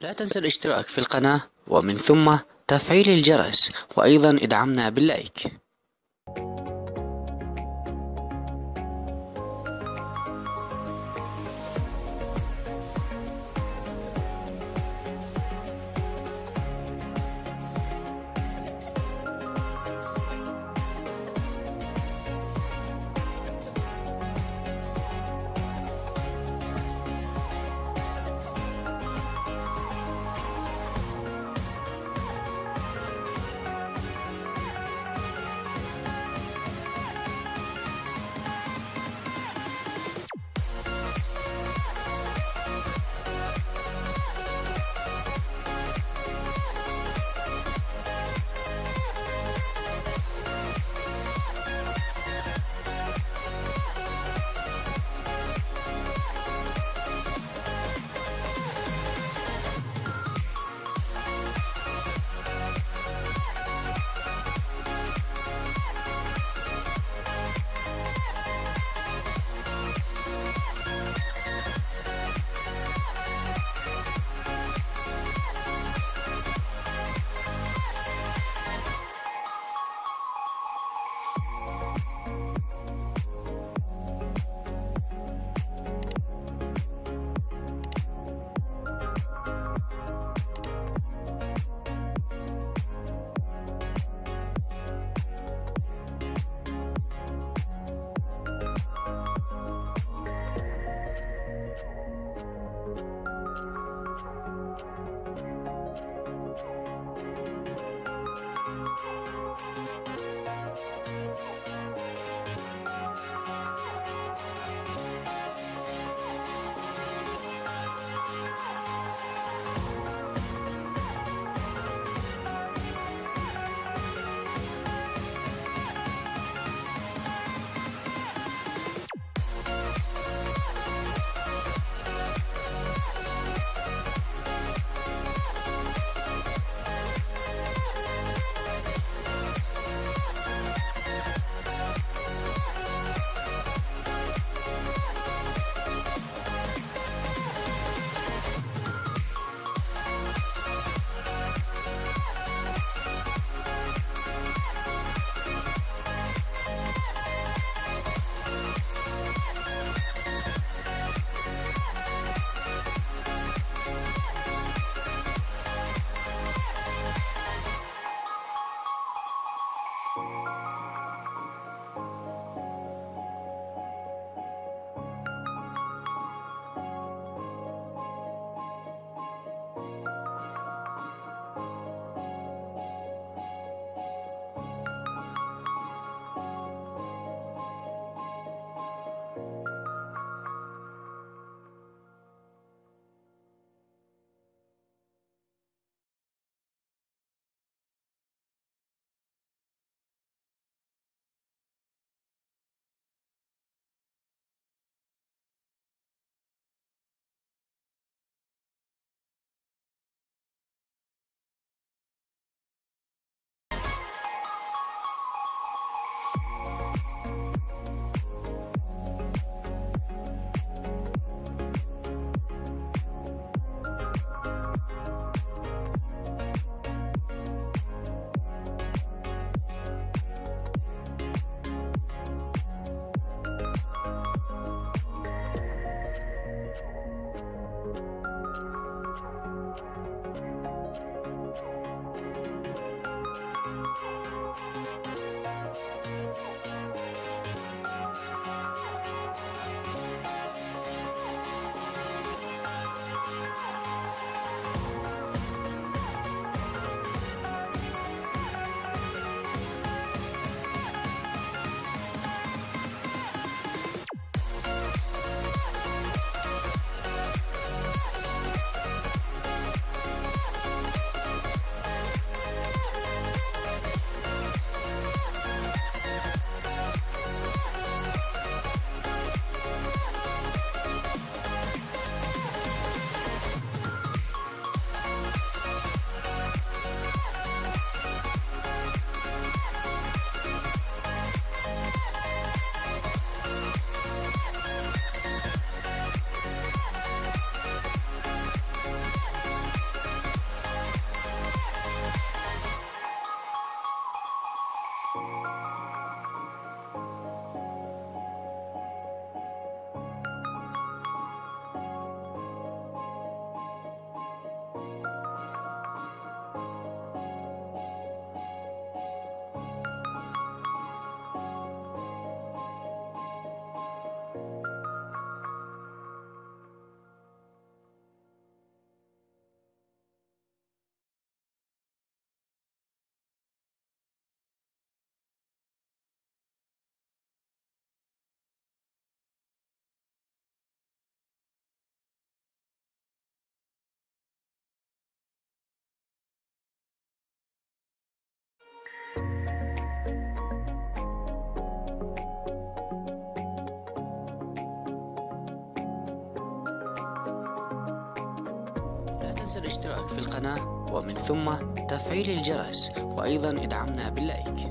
لا تنسى الاشتراك في القناة ومن ثم تفعيل الجرس وأيضا ادعمنا باللايك تنسى الاشتراك في القناة ومن ثم تفعيل الجرس وأيضا ادعمنا باللايك